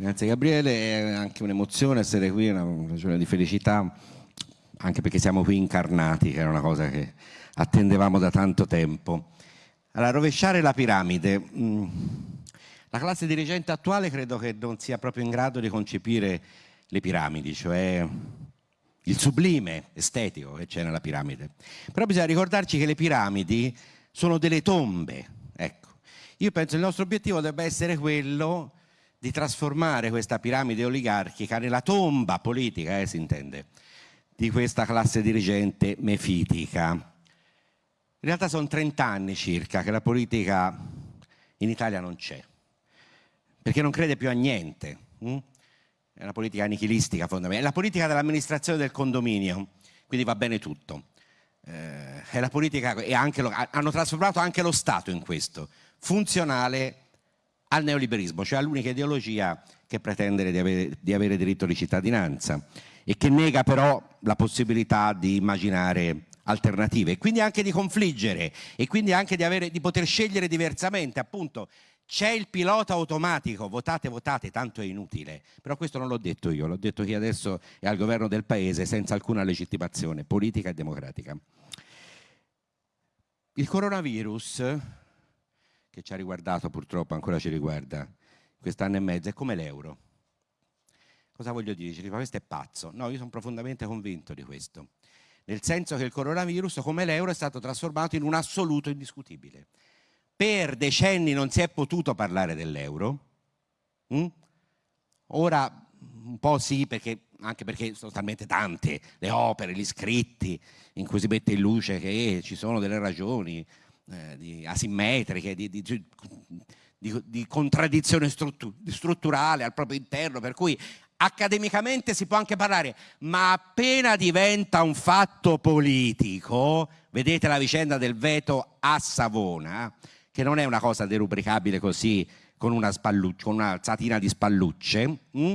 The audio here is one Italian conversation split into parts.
Grazie Gabriele, è anche un'emozione essere qui, una ragione di felicità, anche perché siamo qui incarnati, che era una cosa che attendevamo da tanto tempo. Allora, rovesciare la piramide. Mm, la classe dirigente attuale credo che non sia proprio in grado di concepire le piramidi, cioè il sublime estetico che c'è nella piramide. Però bisogna ricordarci che le piramidi sono delle tombe. Ecco. Io penso che il nostro obiettivo debba essere quello di trasformare questa piramide oligarchica nella tomba politica, eh, si intende, di questa classe dirigente mefitica. In realtà sono 30 anni circa che la politica in Italia non c'è, perché non crede più a niente. Hm? È una politica nichilistica fondamentalmente, è la politica dell'amministrazione del condominio, quindi va bene tutto. Eh, politica, lo, hanno trasformato anche lo Stato in questo, funzionale al neoliberismo, cioè all'unica ideologia che pretende di avere, di avere diritto di cittadinanza e che nega però la possibilità di immaginare alternative e quindi anche di confliggere e quindi anche di, avere, di poter scegliere diversamente appunto c'è il pilota automatico, votate, votate, tanto è inutile. Però questo non l'ho detto io, l'ho detto chi adesso è al governo del paese senza alcuna legittimazione politica e democratica. Il coronavirus, che ci ha riguardato purtroppo, ancora ci riguarda, quest'anno e mezzo, è come l'euro. Cosa voglio dire? Ci dice, questo è pazzo. No, io sono profondamente convinto di questo. Nel senso che il coronavirus, come l'euro, è stato trasformato in un assoluto indiscutibile per decenni non si è potuto parlare dell'euro, mm? ora un po' sì, perché, anche perché sono talmente tante le opere, gli scritti in cui si mette in luce che ci sono delle ragioni eh, di asimmetriche, di, di, di, di contraddizione strutturale al proprio interno, per cui accademicamente si può anche parlare, ma appena diventa un fatto politico, vedete la vicenda del veto a Savona, che non è una cosa derubricabile così con una, con una alzatina di spallucce, mh?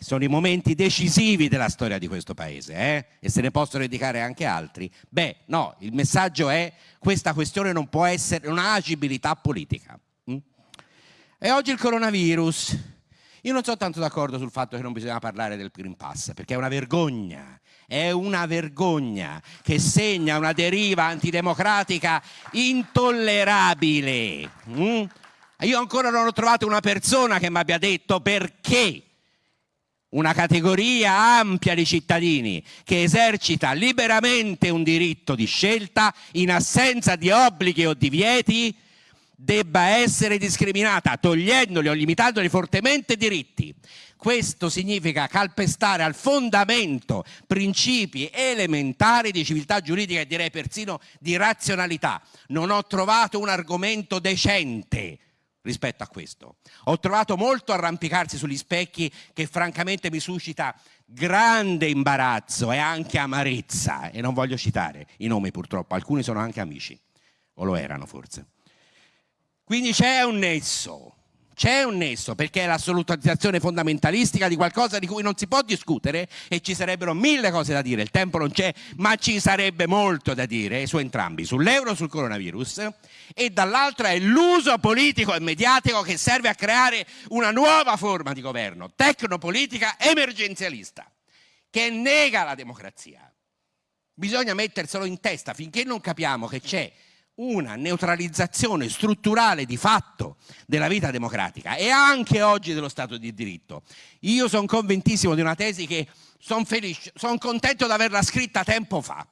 Sono i momenti decisivi della storia di questo paese eh? e se ne possono indicare anche altri. Beh, no, il messaggio è questa questione non può essere un'agibilità politica. Mm? E oggi il coronavirus. Io non sono tanto d'accordo sul fatto che non bisogna parlare del Green Pass, perché è una vergogna è una vergogna che segna una deriva antidemocratica intollerabile. Mm? Io ancora non ho trovato una persona che mi abbia detto perché una categoria ampia di cittadini che esercita liberamente un diritto di scelta in assenza di obblighi o divieti debba essere discriminata togliendoli o limitandoli fortemente diritti questo significa calpestare al fondamento principi elementari di civiltà giuridica e direi persino di razionalità. Non ho trovato un argomento decente rispetto a questo. Ho trovato molto arrampicarsi sugli specchi che francamente mi suscita grande imbarazzo e anche amarezza e non voglio citare i nomi purtroppo, alcuni sono anche amici, o lo erano forse. Quindi c'è un nesso c'è un nesso perché è l'assolutizzazione fondamentalistica di qualcosa di cui non si può discutere e ci sarebbero mille cose da dire, il tempo non c'è, ma ci sarebbe molto da dire su entrambi, sull'euro e sul coronavirus e dall'altra è l'uso politico e mediatico che serve a creare una nuova forma di governo, tecnopolitica emergenzialista, che nega la democrazia. Bisogna metterselo in testa finché non capiamo che c'è una neutralizzazione strutturale di fatto della vita democratica e anche oggi dello Stato di diritto. Io sono convintissimo di una tesi che sono sono contento di averla scritta tempo fa,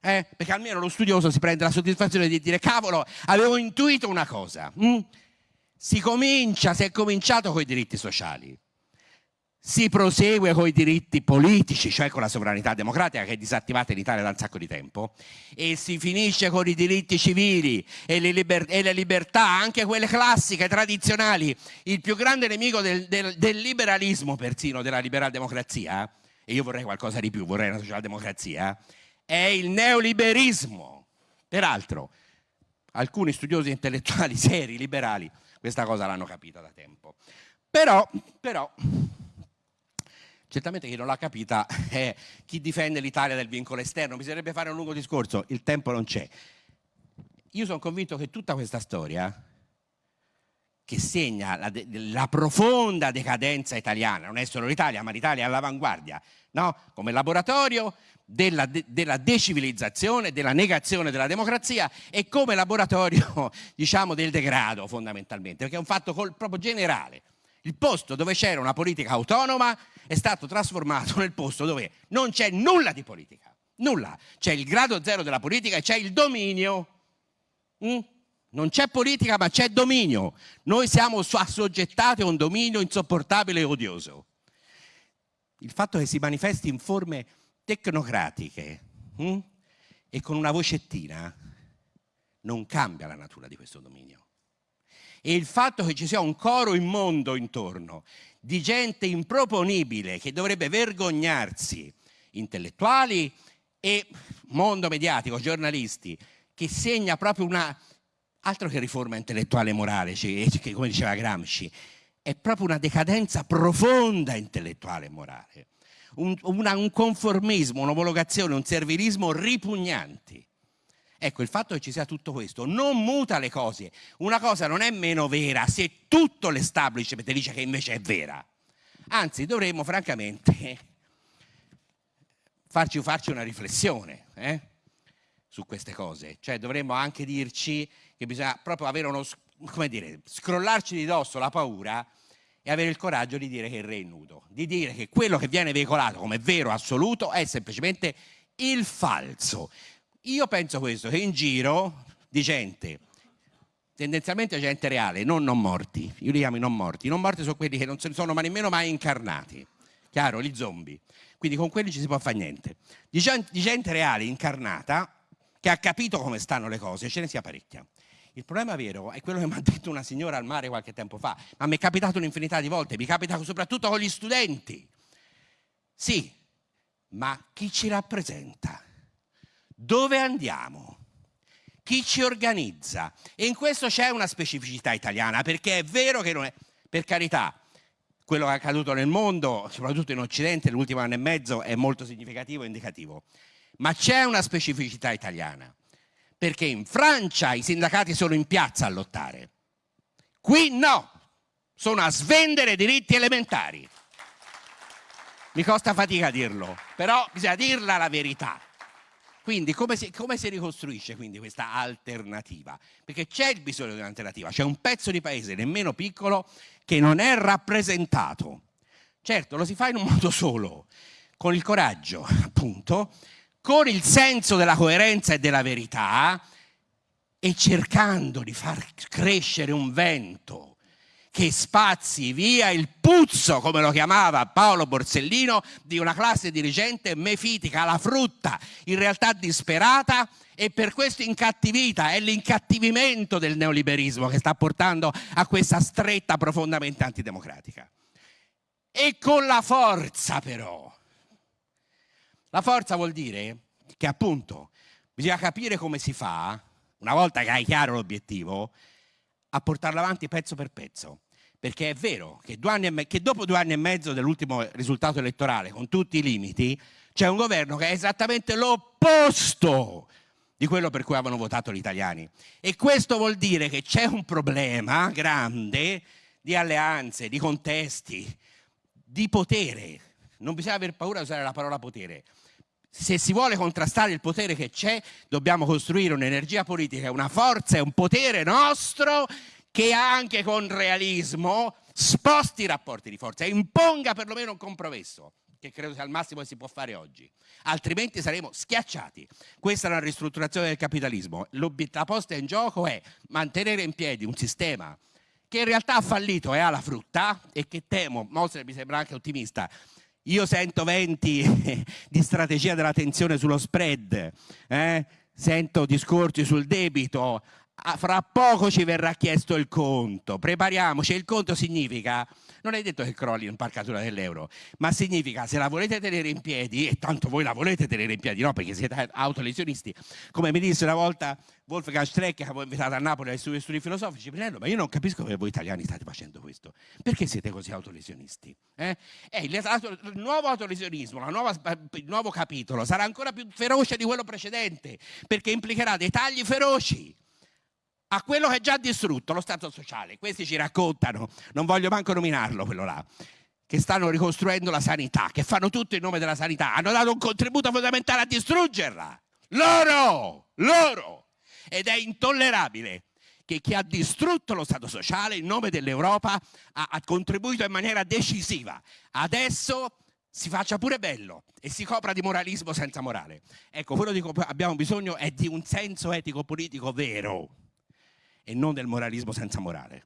eh? perché almeno lo studioso si prende la soddisfazione di dire cavolo, avevo intuito una cosa. Mm? Si comincia, si è cominciato con i diritti sociali, si prosegue con i diritti politici, cioè con la sovranità democratica che è disattivata in Italia da un sacco di tempo, e si finisce con i diritti civili e le, liber e le libertà, anche quelle classiche, tradizionali. Il più grande nemico del, del, del liberalismo, persino della liberal democrazia, e io vorrei qualcosa di più, vorrei una socialdemocrazia, è il neoliberismo. Peraltro, alcuni studiosi intellettuali seri, liberali, questa cosa l'hanno capita da tempo. Però, però Certamente chi non l'ha capita è chi difende l'Italia del vincolo esterno, bisognerebbe fare un lungo discorso, il tempo non c'è. Io sono convinto che tutta questa storia che segna la, la, profonda decadenza italiana, non è solo l'Italia, ma l'Italia è all'avanguardia, no? come laboratorio della, de, della, decivilizzazione, della negazione della democrazia e come laboratorio diciamo, del degrado fondamentalmente, perché è un fatto col, proprio generale. Il posto dove c'era una politica autonoma è stato trasformato nel posto dove non c'è nulla di politica, nulla. C'è il grado zero della politica e c'è il dominio. Mm? Non c'è politica ma c'è dominio. Noi siamo assoggettati a un dominio insopportabile e odioso. Il fatto che si manifesti in forme tecnocratiche hm? e con una vocettina non cambia la natura di questo dominio. E il fatto che ci sia un coro immondo intorno di gente improponibile che dovrebbe vergognarsi, intellettuali e mondo mediatico, giornalisti, che segna proprio una altro che riforma intellettuale e morale, che, come diceva Gramsci, è proprio una decadenza profonda intellettuale e morale, un, una, un conformismo, un'omologazione, un servilismo ripugnanti. Ecco, il fatto che ci sia tutto questo non muta le cose. Una cosa non è meno vera se tutto l'establishment dice che invece è vera. Anzi, dovremmo francamente farci, farci una riflessione eh, su queste cose. Cioè dovremmo anche dirci che bisogna proprio avere uno, come dire, scrollarci di dosso la paura e avere il coraggio di dire che il re è nudo, di dire che quello che viene veicolato come vero assoluto è semplicemente il falso. Io penso questo, che in giro di gente, tendenzialmente gente reale, non non morti, io li chiamo i non morti, i non morti sono quelli che non sono ma nemmeno mai incarnati, chiaro, gli zombie, quindi con quelli ci si può fare niente. Di gente, di gente reale, incarnata, che ha capito come stanno le cose, ce ne sia parecchia. Il problema vero è quello che mi ha detto una signora al mare qualche tempo fa, ma mi è capitato un'infinità di volte, mi capita soprattutto con gli studenti. Sì, ma chi ci rappresenta? Dove andiamo? Chi ci organizza? E in questo c'è una specificità italiana, perché è vero che non è, per carità, quello che è accaduto nel mondo, soprattutto in Occidente, l'ultimo anno e mezzo, è molto significativo e indicativo. Ma c'è una specificità italiana perché in Francia i sindacati sono in piazza a lottare. Qui no, sono a svendere diritti elementari. Mi costa fatica dirlo, però bisogna dirla la verità. Quindi come si, come si ricostruisce quindi questa alternativa? Perché c'è il bisogno di un'alternativa, c'è un pezzo di paese nemmeno piccolo che non è rappresentato. Certo, lo si fa in un modo solo, con il coraggio, appunto, con il senso della coerenza e della verità e cercando di far crescere un vento che spazi via il puzzo, come lo chiamava Paolo Borsellino, di una classe dirigente mefitica, la frutta, in realtà disperata e per questo incattivita. È l'incattivimento del neoliberismo che sta portando a questa stretta profondamente antidemocratica. E con la forza però la forza vuol dire che appunto bisogna capire come si fa, una volta che hai chiaro l'obiettivo, a portarlo avanti pezzo per pezzo. Perché è vero che, che dopo due anni e mezzo dell'ultimo risultato elettorale, con tutti i limiti, c'è un governo che è esattamente l'opposto di quello per cui avevano votato gli italiani. E questo vuol dire che c'è un problema grande di alleanze, di contesti, di potere. Non bisogna aver paura di usare la parola potere se si vuole contrastare il potere che c'è, dobbiamo costruire un'energia politica, una forza e un potere nostro che anche con realismo sposti i rapporti di forza e imponga perlomeno un compromesso che credo sia il massimo che si può fare oggi, altrimenti saremo schiacciati. Questa è una ristrutturazione del capitalismo. La posta in gioco è mantenere in piedi un sistema che in realtà ha fallito e ha la frutta e che temo, Moser mi sembra anche ottimista, io sento venti di strategia della tensione sullo spread, eh? sento discorsi sul debito, ah, fra poco ci verrà chiesto il conto, prepariamoci, il conto significa, non è detto che crolli un'imparcatura dell'euro, ma significa se la volete tenere in piedi, e tanto voi la volete tenere in piedi, no perché siete autolesionisti, come mi disse una volta Wolfgang Streck che avevo invitato a Napoli ai suoi studi filosofici, Pinello, ma io non capisco come voi italiani state facendo questo, perché siete così autolesionisti? Eh? Eh, il, il, nuovo autolesionismo, nuova, il nuovo capitolo sarà ancora più feroce di quello precedente, perché implicherà dei tagli feroci, a quello che è già distrutto, lo Stato sociale. Questi ci raccontano, non voglio manco nominarlo quello là, che stanno ricostruendo la sanità, che fanno tutto in nome della sanità, hanno dato un contributo fondamentale a distruggerla. Loro, loro. Ed è intollerabile che chi ha distrutto lo Stato sociale in nome dell'Europa ha, ha contribuito in maniera decisiva. Adesso si faccia pure bello e si copra di moralismo senza morale. Ecco, quello di cui abbiamo bisogno è di un senso etico-politico vero e non del moralismo senza morale.